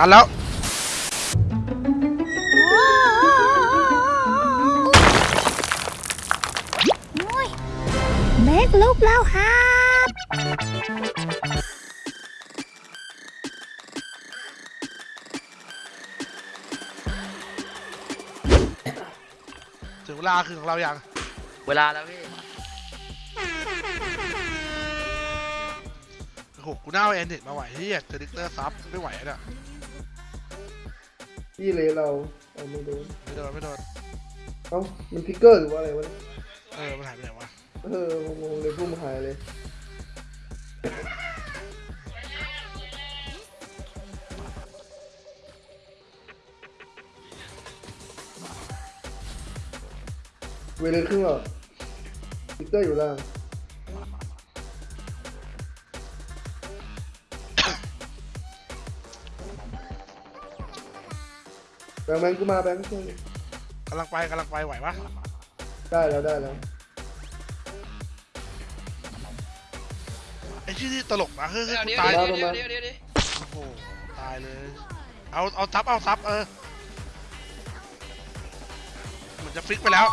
ตันแล้ว เมกลุกแล้วครับ ถึงเวลาคือของเราอย่างเวลาแล้วพี่ โอ้โหกูน่าเอาแอนเด็ดมาไหวเฮียเจอดิกเตอร์ซับไม่ไหวอะเนี่ย พี่เลยเราเอาไม่โดนไม่โดนไม่โดนเอ้ามันทิกเกอร์หรือว่าอะไรวะเนี่ยเออมันหายไปไหนวะเอองงๆเลยพุ่มหายเลยเวเลนครึ่งหรอทิกเกอร์อยู่ล่าง งค์แบงค์กูมาแบงค์ช่วยดิกำลังไปกำลังไปไหวปะได้แล้วได้แล้วไอ้ที่นี่ตลกนะเฮ้ยเฮ้ยเดี๋ยวกูเดี๋ยวตายเดี๋ยวเดี๋ยวเดี๋ยวเดี๋ยวโอ้โหตายเลยเอาเอาซับเอาซับเออมันจะฟิกไปแล้ว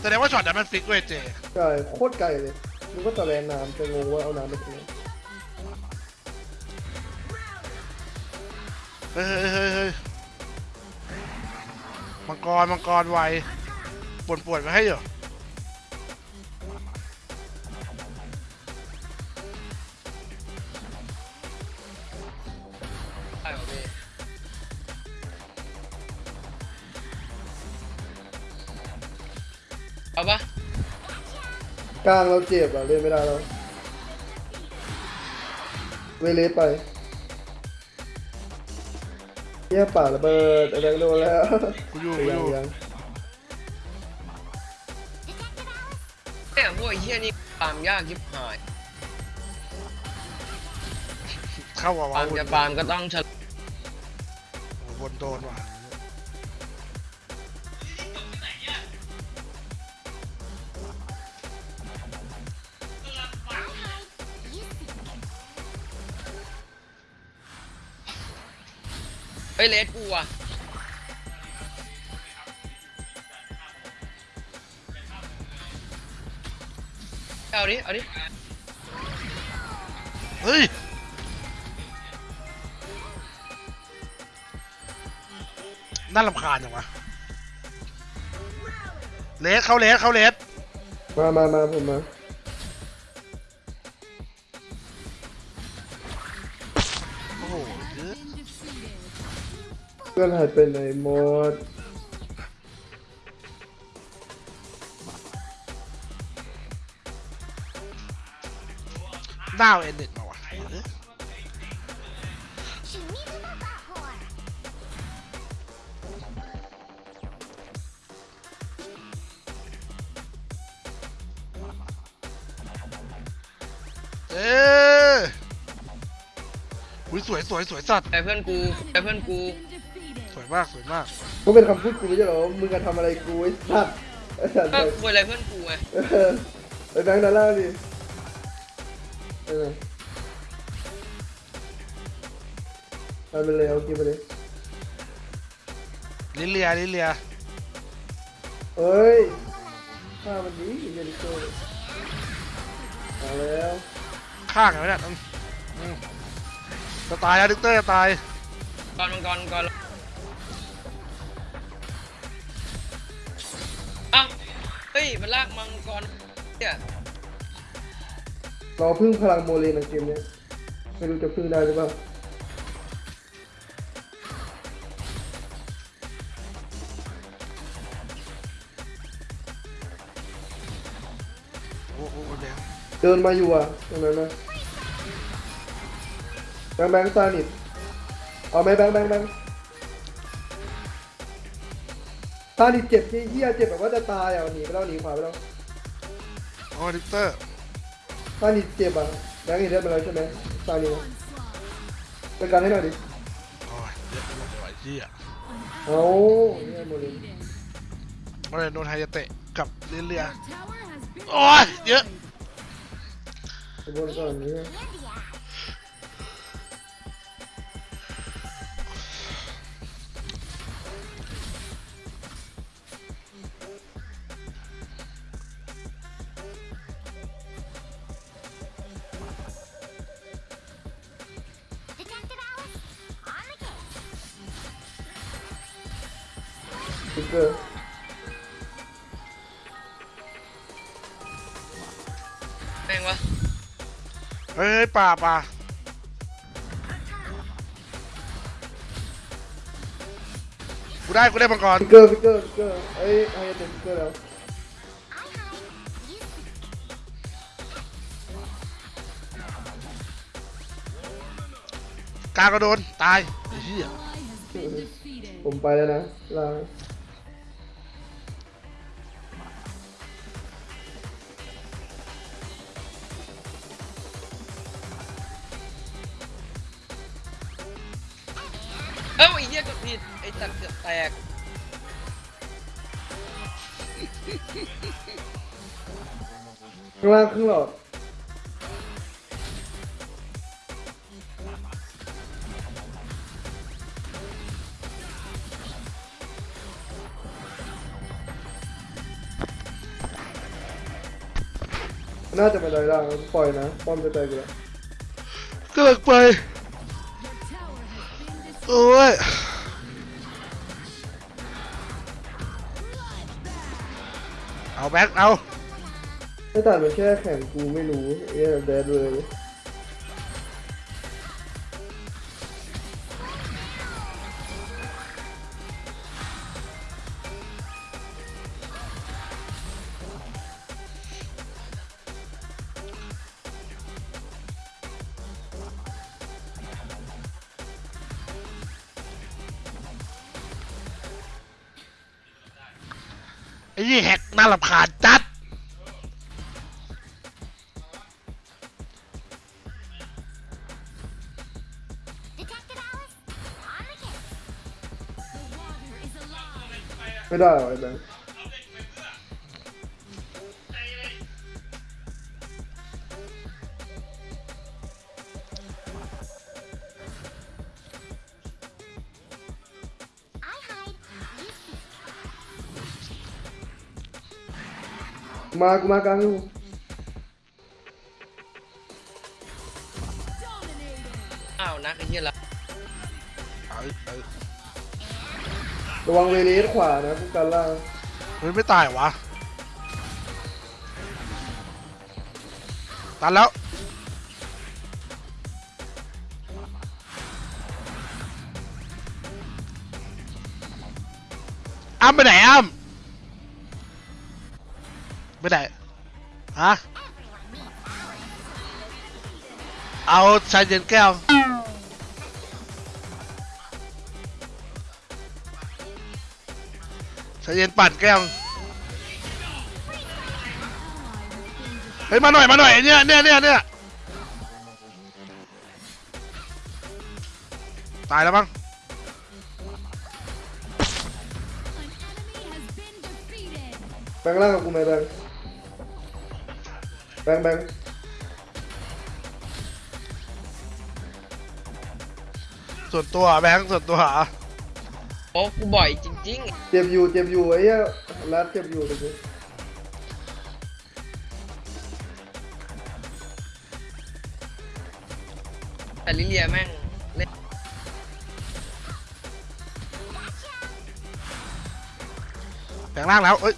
แสดงว่าช็อตนั้นมันฟิกเว้ยเจใช่โคตรไกลเลยนึกว่าตะแลนน้ำจะงงว่าเอาน้ำไปทำไมเฮ้ยเฮ้ยเฮ้ยเฮ้ย มังกร มังกรไวปวดปวดๆไว้ให้อยู่ได้ป่ะพี่เอาปะกลางเราเจ็บอะเล่นไม่ได้แล้ว เวเลสไป เยี่ยป่าระเบิดไอ้แบงค์โดนแล้วกูอยู่กูอยังยู่ยังเนี่ยพวกไอ้เหี้ยนี่ปาล์มยากยิบหายเข้าว่ะวะปาล์มจะปาล์มก็ต้องฉลโอ้โหวนโดนว่ะ ฮ้ยเลสกูอะเอาดิ เอาดิ เฮ้ย น่ารำคาญจังวะเลสเข้าเลสเข้าเลสมามามาผมมา โอ้โห เยอะเพื่อนหายไปไหนหมดหน้าเอาเอ็นเน็ตมาว่ะเอ้ยเอ้ยอุ้ยสวยสวยสวยสัตว์ แต่เพื่อนกูแต่เพื่อนกูสวย มากสวยมากก็เป็นคำพูดกูไม่ใช่เหรอมึงจะทำอะไรกูไอ้สัตว์ไอ้สัตว์ก็คุยอะไรเพื่อนกูไงเออไอ้แบงค์ด้านล่างดิเออไปไปเลยเอากินไปเลยลิเลียลิเลียเฮ้ยข้ามันดีเยลิโก้มาแล้วข้างไงวะเนี่ยอืมอืมจะตายแล้วดิกเตอร์จะตายก่อนมังกรก่อน ฮ้ย มันลากมังกรเนี่ยรอพึ่งพลังโมเลนในเกมเนี้ยไม่รู้จะพึ่งได้หรือเปล่าโอ้โหแดงเดินมาอยู่อะตรงนั้นนะแบงค์แบงค์ซานิดเอาไหมแบงค์แบงค์แบงค์ ซานิดเจ็บที่เหี้ยเจ็บแบบว่าจะตายอะหนีไปแล้วหนีขวาไปแล้วโอ้ดิกเตอร์ซานิดเจ็บอะแบงค์เห็นเลือดมาแล้วใช่ไหมซานิดเป็นการให้หน่อยดิโอ้ยเยอะไปหมดเลยว่ะไอ้เหี้ยเอาเนี่ยโมเลนโอ้ยโดนไฮยาเตะกับลิเลียโอ้ยเยอะไปบนก่อนนี้ ติ๊กเกอร์แม่งวะเฮ้ยเฮ้ยป่าป่ากูได้กูได้มังกรติ๊กเกอร์ติ๊กเกอร์ติ๊กเกอร์เอ้ยให้เต็มติ๊กเกอร์แล้วกลางก็โดน ตายไอ้เหี้ยผมไปแล้วนะลา เอ้าไอ้เหี้ยกดผิดไอ้สัตว์เกือบแตกข้างล่างครึ่งหลอดน่าจะไปได้ล่างปล่อยนะป้อมจะใจกูแล้วกำลังไป โอ้ยเอาแบ็คเอา ไม่ตัดมันแค่แข่งกูไม่รู้เอ้ยแดดเลย ไอ้นี่แหกน่ารำคาญจัด ไม่ได้หรอไอ้แบงค์ มากูมากลางอยู่อ้าวนักไอ้เหี้ยละเอาเอาระวังเวเลสขวานะกูกันล่างเฮ้ยไม่ตายวะตันแล้วอ้ำไปไหนอ้ำ ไปไหนฮะเอาชายเย็นแก้วชายเย็นปั่นแก้วเฮ้ยมาหน่อยมาหน่อยเนี่ยเนี่ยเนี่ยเนี่ยตายแล้วมั้งแบงค์ล่างกับกูไหมแบงค์แบ งค์แบงค์ส่วนตัวแบงค์ส่วนตัวเหรอโอ้กูบ่อยจริงเจ็บอยู่เจ็บอยู่ไอ้เหี้ยรัดเจ็บอยู่ตรงนี้ๆ แต่ลิเลียแม่งเล่นแบงค์ล่างแล้วเอ้ย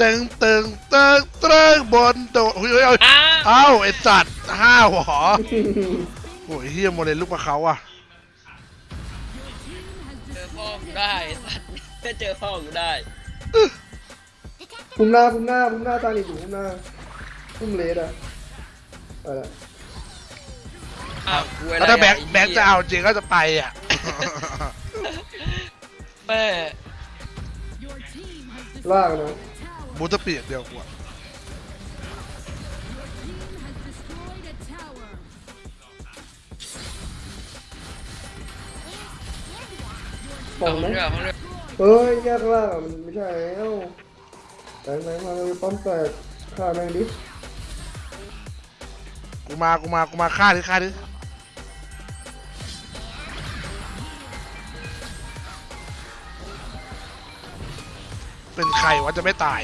ตึงตึงตึงตึงบนโดดเฮ้ยเฮ้ยเฮ้ยอ้าเอ้าไอ้สัตว์ห้าวเหรอโอ้ยเฮียโมเดลลูกมาเขาอะเจอพ่อกูได้ไอ้สัตว์ก็เจอพ่อกูได้พุ่มหน้าพุ่มหน้าพุ่มหน้าตาหนีอยู่พุ่มหน้าพุ่มเลสอะไปละอ้าวกูอะไรแล้วถ้าแบงค์ไหี้ยแบงค์จะเอาจริงก็จะไปอะ แม่ล่างนะ มูจะเปลี่ยนเดียวกว่าปองห้องไหมเรือห้องเรือเฮ้ยแยกล่างอะมันไม่ใช่แล้วแบงค์แบงค์มาเลยป้อมแตกฆ่าแม่งดิกูมากูมากูมาฆ่าดิฆ่าดิเป็นใครวะจะไม่ตาย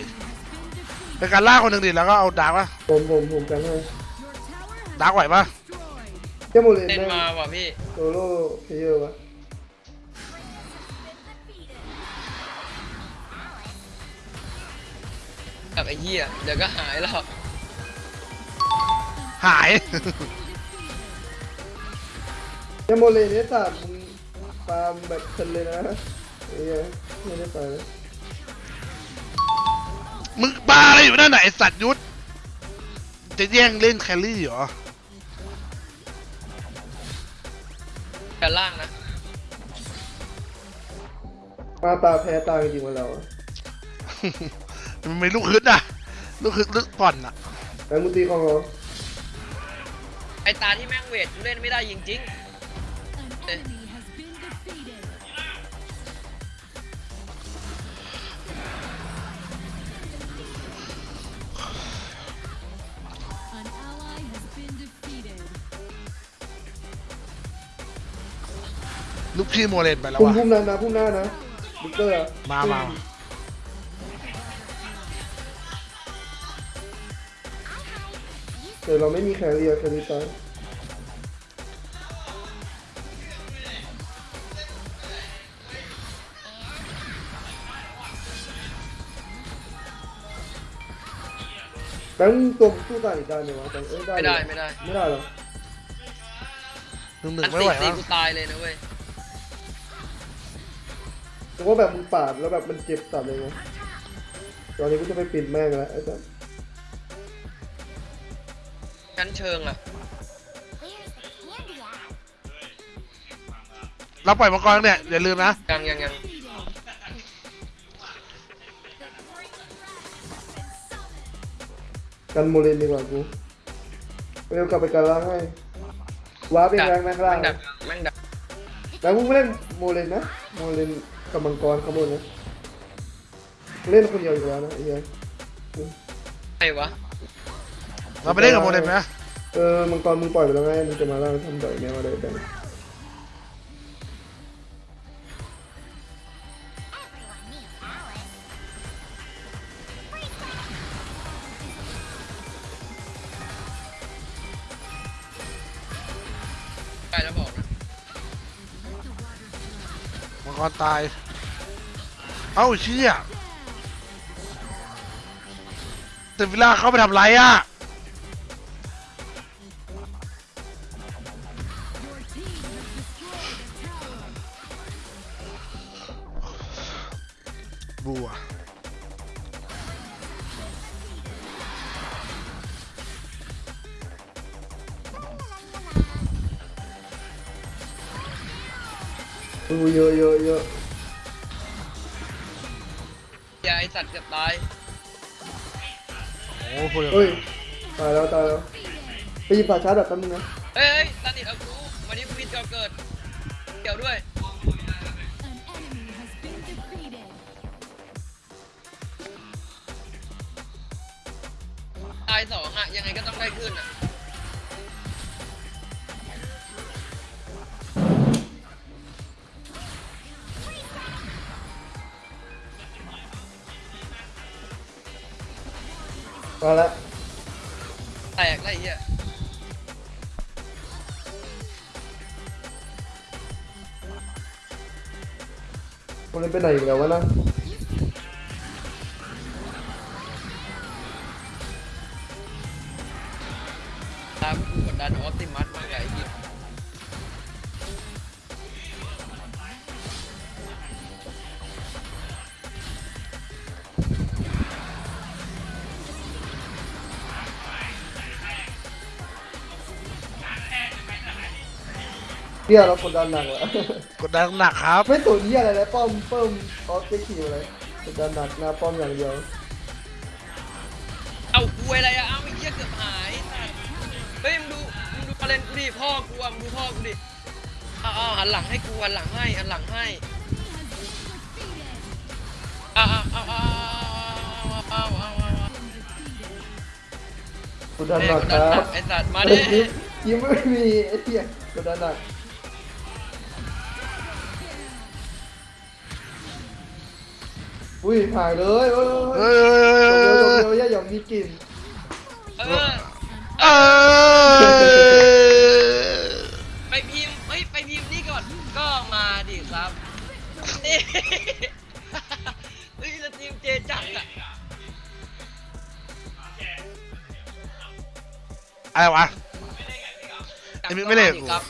เป็นการล่าคนหนึ่งดิแล้วก็เอาดาร์กวะผมผมผมกันให้ดักไหวปะเจ้าโมเลนเล่นแม่งมาว่ะพี่โซโล่เพลเยอร์วะกับไอ้เหี้ยเดี๋ยวก็หายแล้วหาย เจ้าโมเลนเนี่ยสัตว์มึงฟาร์มแบบเพลินเลยนะไอ้เหี้ยไม่ได้ไปนะ มึงบ้าอะไรอยู่นั่นไหนะไอสัตว์ยุทธจะแย่งเล่นแครี่เหรอกันล่างนะมาตาแพ้ตาจริงๆวันเราอะมันไม่ลูกฮึดอะ ลูกฮึดลึกผ่อนอะ แต่มึงตีของเราไอ้ตาที่แม่งเวทกูเล่นไม่ได้จริง An enemy ลูกพี่โมเลนไปแล้วพุ่มวะพุ่มนั้นนะพุ่มหน้านะบิ๊กเตอร์อะมามาแต่เราไม่มีแคเรียแครี่ตายแบงค์ตัวมึงสู้ตายอีกได้ไหมวะแบงค์เอ้ยๆได้ไม่ได้เลยไม่ได้ ไม่ได้หรอหนึ่งหนึ่อังนไม่ตีไหวตีวะกูตายเลยนะเว้ย แต่ว่าแบบมึงปาดแล้วแบบมันเจ็บสัตว์เลยไงตอนนี้กูจะไปปิดแม่งแล้วไอ้สัสชั้นเชิงอะเราปล่อยมังกรเนี่ยอย่าลืมนะยังยังยังกันโมเลนดีกว่ากูเร็วกลับไปกันล่างให้ว้าร์ปเองแรงนะข้างล่างแม่งดักแม่งดักแล้วมึงไม่เล่นโมเลนนะโมเลน กับมังกรขางบวนนะ เล่นคนเดียวอยู่แล้วนะไอ้เหี้ยไอ้วะเราไปเล่นกับโมเลนไหมเออมังกรมึงปล่อยไปแล้วไงมึงจะมาล่างทำดอยแม่มาเลยแบง่อนตาย เอ้าเชี่ยแต่เวลาเขาไปทำไรอะบัว อู้เยอะเยอะเยอะอย่าไอสัตว์เกือบตายโอ้โหพูดเฮ้ยตายแล้วตายแล้วไปหยิบฝาชาร์จแบบแป๊บนึงนะเฮ้ยเฮ้ยตันนิดเอากูวันนี้กูมีเกี่ยวเกิดเกี่ยวด้วย An enemy has been defeated. ตายสองอะยังไงก็ต้องได้ขึ้นอะ มาแล้วแตกไรเหี้ยโมเลนไปไหนอีกแล้ววะนะ เฮียเรากดดันหนักแล้วกดดันหนักครับ ไม่สนเฮียอะไรเลยป้อมเพิ่มออสเตคิวอะไรกดดันหนักหน้าป้อมอย่างเดียวเอากูอะไรอะเอาไอ้เหี้ยเกือบหายสัตว์เฮ้ยมึงดูมึงดูประเด็นกูดิพ่อกูอะมึงดูพ่อกูดิอ้าวอ้าวหันหลังให้กูหันหลังให้หันหลังให้อ้าวอ้าวอ้าวอ้าวอ้าวอ้าวอ้าวกดดันเฮ้ยหนักกดคดันหรันับกไอ้สัตว์มาเฮ้ดิยยิ้มยิ้มไม่มีไอ้เหี้ยกดดันหนัก อุ้ยหายเลยเอ้ยเฮ้ยเฮ้ยเฮ้ยเร็วเฮ้ยเร็วอย่าหยองมีกลิ่นเออเอเอไปพิมพ์เฮ้ยไปพิมพ์นี่ก่อนก็มาดิครับนี่ เฮ้ยแล้วทีมเจจัดอะอะไรวะ ไอ้มิกไม่เล่นกับกูครับ